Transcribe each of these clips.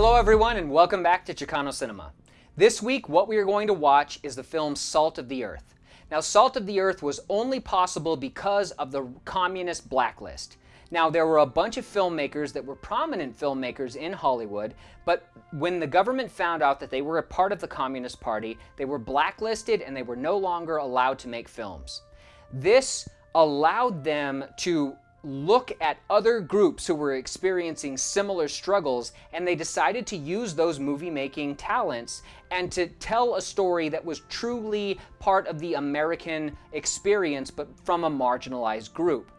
everyone and welcome back to Chicano Cinema. This week what we are going to watch is the film Salt of the Earth. Now Salt of the Earth was only possible because of the communist blacklist. Now there were a bunch of filmmakers that were prominent filmmakers in Hollywood, but when the government found out that they were a part of the Communist Party, they were blacklisted and they were no longer allowed to make films. This allowed them to look at other groups who were experiencing similar struggles and they decided to use those movie making talents and to tell a story that was truly part of the American experience but from a marginalized group.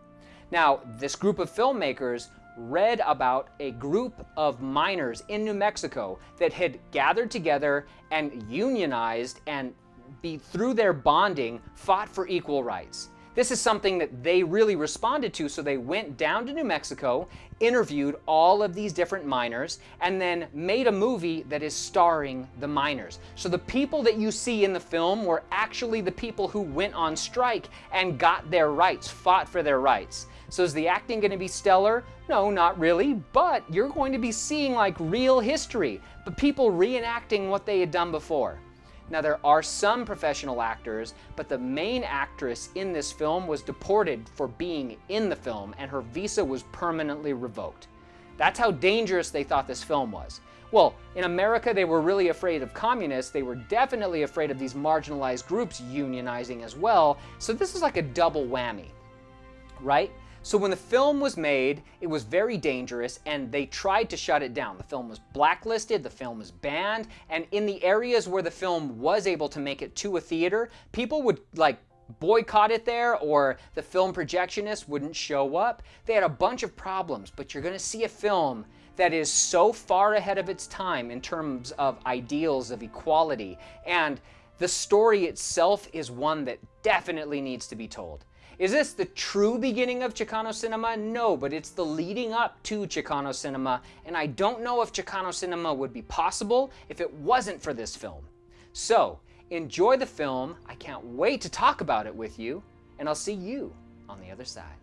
Now, this group of filmmakers read about a group of miners in New Mexico that had gathered together and unionized and be, through their bonding fought for equal rights. This is something that they really responded to, so they went down to New Mexico, interviewed all of these different miners, and then made a movie that is starring the miners. So the people that you see in the film were actually the people who went on strike and got their rights, fought for their rights. So is the acting going to be stellar? No, not really, but you're going to be seeing like real history, but people reenacting what they had done before. Now there are some professional actors, but the main actress in this film was deported for being in the film and her visa was permanently revoked. That's how dangerous they thought this film was. Well, in America, they were really afraid of communists. They were definitely afraid of these marginalized groups unionizing as well. So this is like a double whammy, right? So when the film was made, it was very dangerous and they tried to shut it down. The film was blacklisted, the film was banned, and in the areas where the film was able to make it to a theater, people would like boycott it there or the film projectionist wouldn't show up. They had a bunch of problems, but you're going to see a film that is so far ahead of its time in terms of ideals of equality and the story itself is one that definitely needs to be told. Is this the true beginning of Chicano cinema? No, but it's the leading up to Chicano cinema, and I don't know if Chicano cinema would be possible if it wasn't for this film. So, enjoy the film. I can't wait to talk about it with you, and I'll see you on the other side.